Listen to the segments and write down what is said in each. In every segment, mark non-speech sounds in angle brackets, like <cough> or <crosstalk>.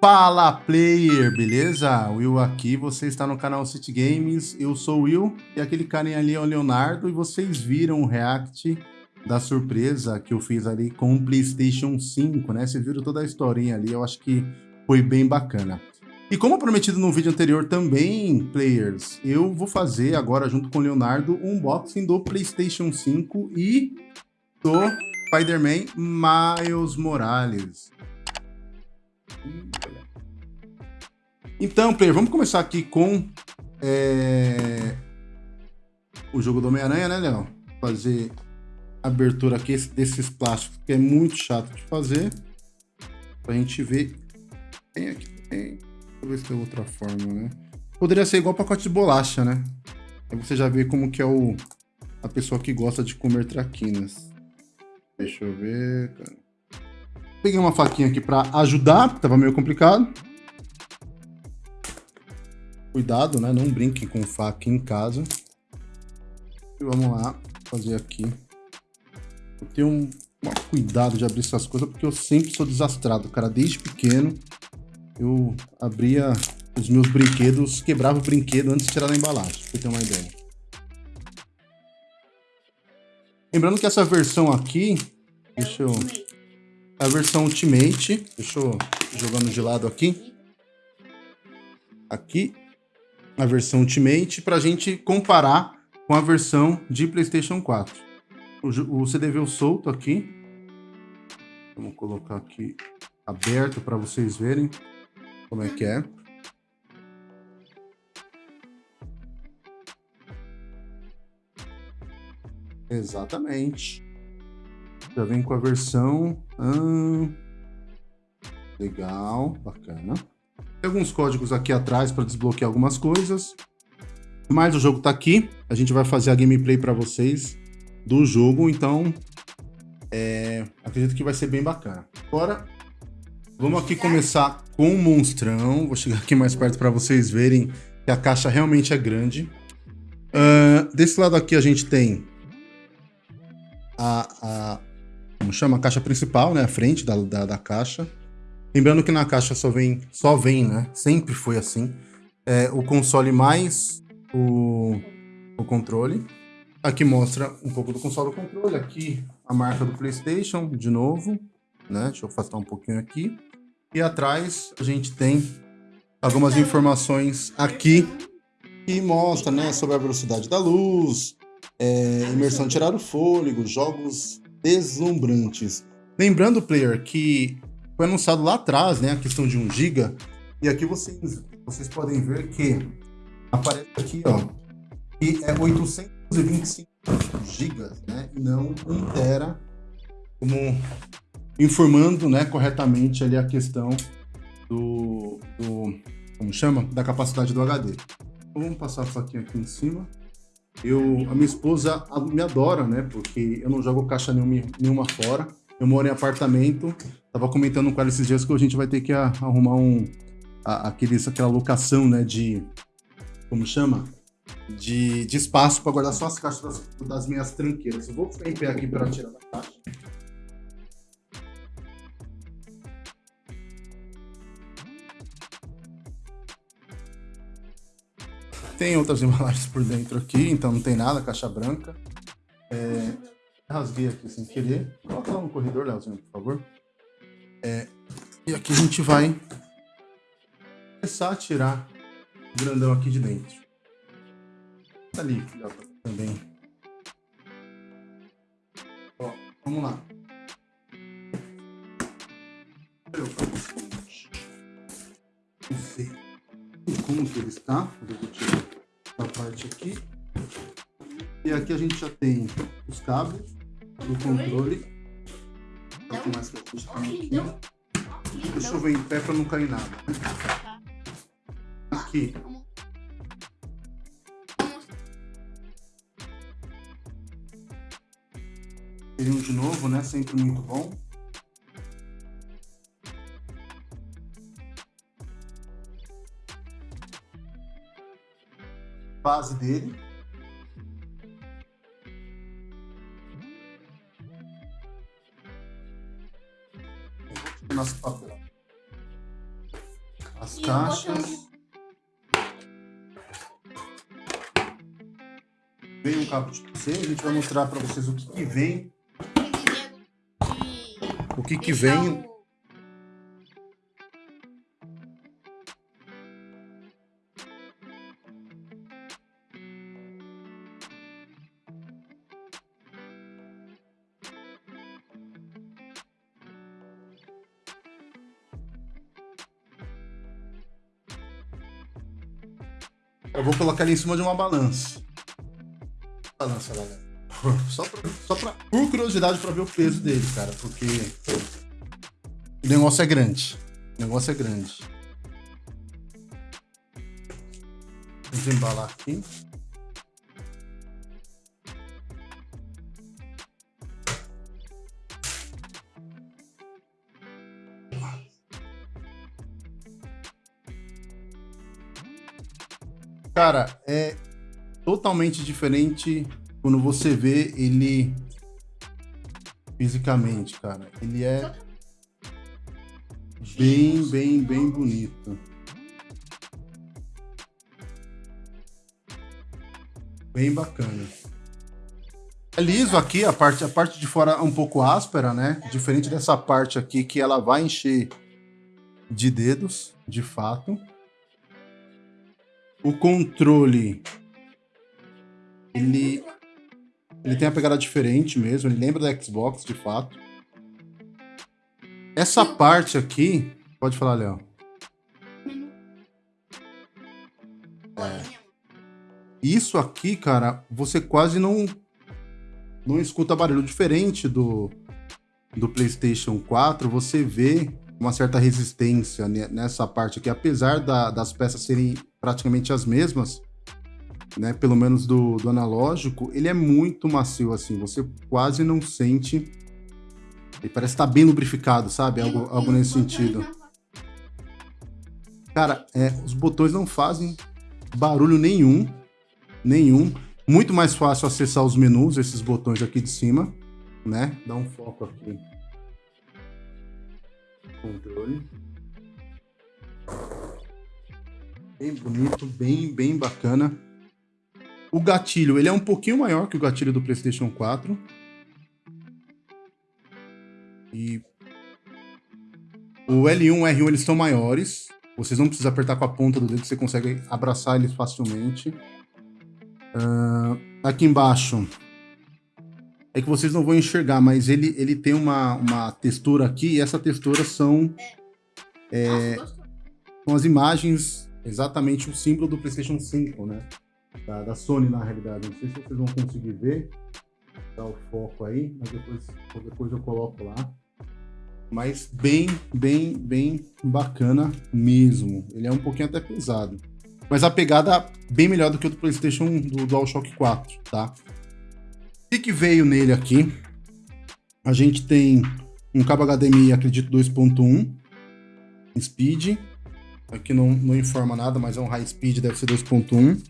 Fala player, beleza? Will aqui, você está no canal City Games, eu sou o Will e aquele carinha ali é o Leonardo e vocês viram o react da surpresa que eu fiz ali com o Playstation 5, né? Vocês viram toda a historinha ali, eu acho que foi bem bacana. E como prometido no vídeo anterior também, players, eu vou fazer agora junto com o Leonardo um unboxing do Playstation 5 e do Spider-Man Miles Morales. Então, player, vamos começar aqui com é, o jogo do Homem-Aranha, né, Léo? Fazer abertura aqui desses plásticos, que é muito chato de fazer. Pra gente ver. Tem aqui, tem. Deixa eu ver se tem outra forma, né? Poderia ser igual pacote de bolacha, né? Aí você já vê como que é o, a pessoa que gosta de comer traquinas. Deixa eu ver, cara. Peguei uma faquinha aqui para ajudar, tava meio complicado. Cuidado, né? Não brinque com faca em casa. E vamos lá fazer aqui. Eu tenho um, cuidado de abrir essas coisas, porque eu sempre sou desastrado, cara. Desde pequeno, eu abria os meus brinquedos, quebrava o brinquedo antes de tirar da embalagem, pra ter uma ideia. Lembrando que essa versão aqui, deixa eu a versão Ultimate. Deixa eu jogando de lado aqui. Aqui, a versão Ultimate, para a gente comparar com a versão de PlayStation 4. O, o CD veio solto aqui. Vamos colocar aqui aberto para vocês verem como é que é. Exatamente. Já vem com a versão... Hum, legal, bacana. Tem alguns códigos aqui atrás para desbloquear algumas coisas. Mas o jogo está aqui. A gente vai fazer a gameplay para vocês do jogo. Então, é, acredito que vai ser bem bacana. Agora, vamos aqui começar com o monstrão. Vou chegar aqui mais perto para vocês verem que a caixa realmente é grande. Uh, desse lado aqui a gente tem a, a, chama, a caixa principal, né, a frente da, da, da, caixa. Lembrando que na caixa só vem, só vem, né, sempre foi assim, é, o console mais o, o controle. Aqui mostra um pouco do console do controle, aqui a marca do Playstation, de novo, né, deixa eu afastar um pouquinho aqui. E atrás a gente tem algumas informações aqui que mostra, né, sobre a velocidade da luz, é, imersão de tirar o fôlego, jogos deslumbrantes. Lembrando, player, que foi anunciado lá atrás, né, a questão de 1 GB, e aqui vocês, vocês podem ver que aparece aqui, ó, que é 825 GB, né, e não 1 tera, como informando, né, corretamente ali a questão do, do como chama, da capacidade do HD. Então, vamos passar a faquinha aqui em cima. Eu, a minha esposa me adora, né? Porque eu não jogo caixa nenhuma, nenhuma fora. Eu moro em apartamento. Tava comentando com ela esses dias que a gente vai ter que arrumar um... A, aqueles, aquela locação, né? De... Como chama? De, de espaço para guardar só as caixas das, das minhas tranqueiras. Eu vou em pé aqui para tirar da caixa. Tem outras <laughs> embalagens por dentro aqui, então não tem nada, caixa branca. É, rasguei aqui sem querer. Coloca lá no corredor, Leozinho, por favor. É, e aqui a gente vai começar a tirar o grandão aqui de dentro. Tá ali, também. Ó, vamos lá. Não sei como que ele está. Eu vou tirar parte aqui. E aqui a gente já tem os cabos do controle. Quanto mais que a gente tem aqui. Deixa eu ver em pé para não cair nada. Aqui. Tem um de novo, né? Sempre muito bom. Base dele. Nosso papel. as caixas. Vem um cabo de PC, a gente vai mostrar para vocês o que, que vem. O que que vem Eu vou colocar ele em cima de uma balança. Balança, galera. Só, pra, só pra, por curiosidade pra ver o peso dele, cara. Porque o negócio é grande. O negócio é grande. Vamos embalar aqui. Cara, é totalmente diferente quando você vê ele fisicamente, cara. Ele é bem, bem, bem bonito. Bem bacana. É liso aqui, a parte, a parte de fora é um pouco áspera, né? Diferente dessa parte aqui que ela vai encher de dedos, de fato. O controle, ele, ele tem uma pegada diferente mesmo, ele lembra da Xbox, de fato. Essa parte aqui, pode falar, Léo. É. Isso aqui, cara, você quase não não escuta barulho diferente do do PlayStation 4. Você vê uma certa resistência nessa parte aqui, apesar da, das peças serem praticamente as mesmas, né? Pelo menos do, do analógico, ele é muito macio, assim, você quase não sente. Ele parece estar tá bem lubrificado, sabe? Algo, algo nesse sentido. Cara, é, os botões não fazem barulho nenhum. Nenhum. Muito mais fácil acessar os menus, esses botões aqui de cima, né? Dá um foco aqui controle. Bem bonito, bem, bem bacana. O gatilho, ele é um pouquinho maior que o gatilho do PlayStation 4. E o L1 e o R1 eles são maiores. Vocês não precisam apertar com a ponta do dedo, você consegue abraçar eles facilmente. Uh, aqui embaixo é que vocês não vão enxergar, mas ele, ele tem uma, uma textura aqui, e essa textura são, é, são as imagens, exatamente o símbolo do PlayStation 5, né? Da, da, Sony, na realidade. Não sei se vocês vão conseguir ver, dá o foco aí, mas depois, depois eu coloco lá. Mas bem, bem, bem bacana mesmo. Ele é um pouquinho até pesado. Mas a pegada bem melhor do que o do PlayStation do DualShock 4, tá? O que, que veio nele aqui? A gente tem um cabo HDMI, acredito, 2.1 speed. Aqui não, não informa nada, mas é um high speed, deve ser 2.1.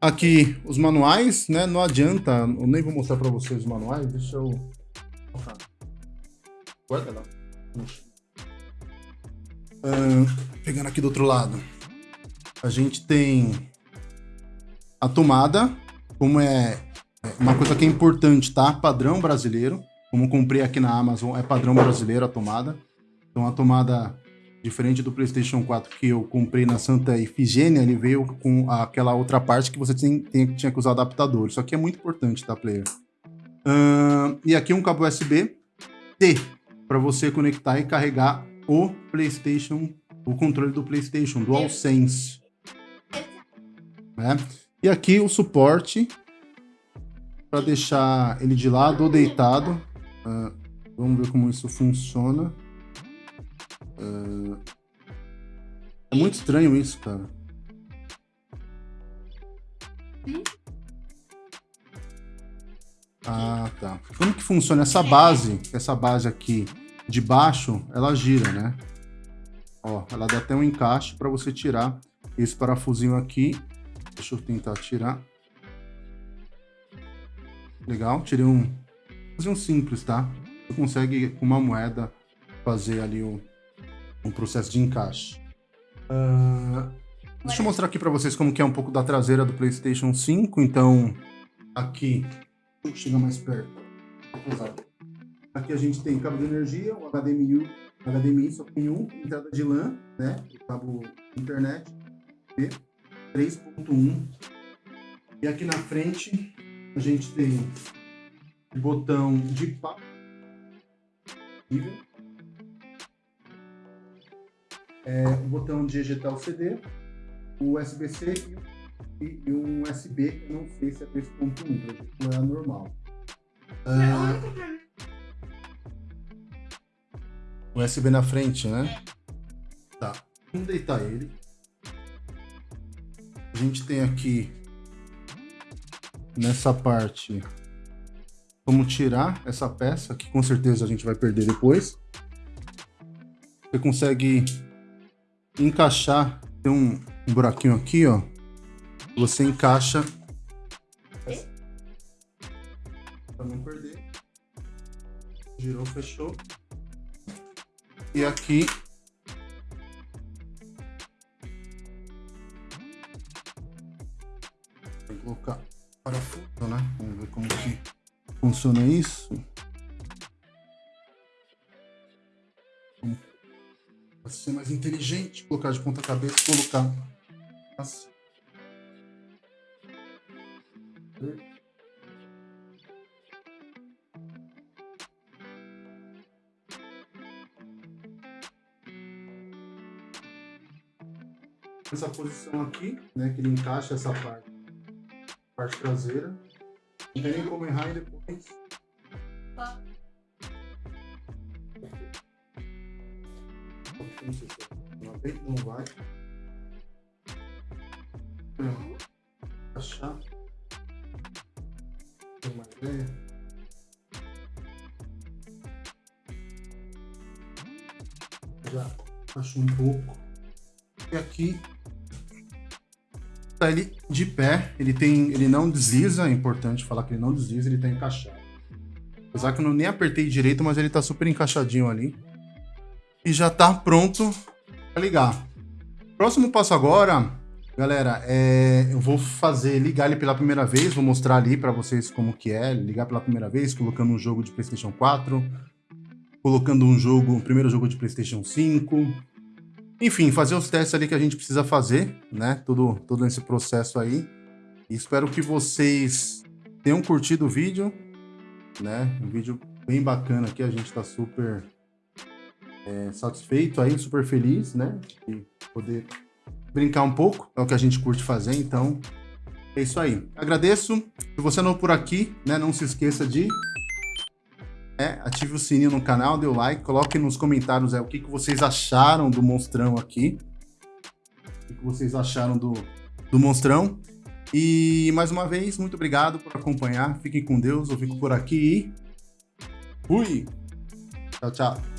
Aqui os manuais, né? Não adianta, eu nem vou mostrar para vocês os manuais, deixa eu. Guarda lá. Uh, pegando aqui do outro lado. A gente tem a tomada, como é uma coisa que é importante, tá? Padrão brasileiro. Como comprei aqui na Amazon, é padrão brasileiro a tomada. Então a tomada, diferente do PlayStation 4 que eu comprei na Santa Ifigênia, ele veio com aquela outra parte que você tem, tem, tinha que usar adaptador. Isso aqui é muito importante, tá, player? Uh, e aqui um cabo USB T para você conectar e carregar o PlayStation, o controle do PlayStation, DualSense. Né? E aqui o suporte para deixar ele de lado ou deitado. Uh, vamos ver como isso funciona. Uh, é muito estranho isso, cara. Ah, tá. Como que funciona essa base? Essa base aqui de baixo, ela gira, né? Ó, ela dá até um encaixe para você tirar esse parafusinho aqui. Deixa eu tentar tirar. Legal, tirei um... Fazer um simples, tá? Você consegue, com uma moeda, fazer ali um, um processo de encaixe. Uh, deixa eu mostrar aqui para vocês como que é um pouco da traseira do PlayStation 5. Então, aqui, deixa eu chegar mais perto. Aqui a gente tem cabo de energia, o HDMI, HDMI só tem um, entrada de LAN, né? O cabo internet, 3.1. E aqui na frente a gente tem o botão de papo é, o botão de ejetar o CD, o USB-C e, e, um USB, que eu não sei se é 3.1, é normal. Ah, USB na frente, né? Tá. Vamos deitar ele. A gente tem aqui nessa parte como tirar essa peça, que com certeza a gente vai perder depois. Você consegue encaixar, tem um, um buraquinho aqui, ó. Você encaixa para não perder. Girou, fechou. E aqui funciona isso. Para ser mais inteligente, colocar de ponta cabeça, colocar assim. Essa posição aqui, né, que ele encaixa essa parte, parte traseira. Não tem nem como errar e depois. Tá. Não sei não vai, não vai. Achar. Tem uma ideia. Já acho um pouco. E aqui tá ele de pé, ele tem, ele não desliza, é importante falar que ele não desliza, ele tá encaixado. Apesar que eu não nem apertei direito, mas ele tá super encaixadinho ali. E já tá pronto para ligar. Próximo passo agora, galera, é, eu vou fazer ligar ele pela primeira vez, vou mostrar ali para vocês como que é, ligar pela primeira vez, colocando um jogo de PlayStation 4, colocando um jogo, o primeiro jogo de PlayStation 5, enfim, fazer os testes ali que a gente precisa fazer, né? Tudo, todo esse processo aí. E espero que vocês tenham curtido o vídeo, né? Um vídeo bem bacana aqui, a gente está super é, satisfeito aí, super feliz, né? De poder brincar um pouco, é o que a gente curte fazer, então é isso aí. Agradeço. Se você não é por aqui, né, não se esqueça de é, ative o sininho no canal, dê o like, coloque nos comentários é, o que, que vocês acharam do monstrão aqui. O que, que vocês acharam do, do monstrão. E mais uma vez, muito obrigado por acompanhar. Fiquem com Deus, eu fico por aqui e fui! Tchau, tchau.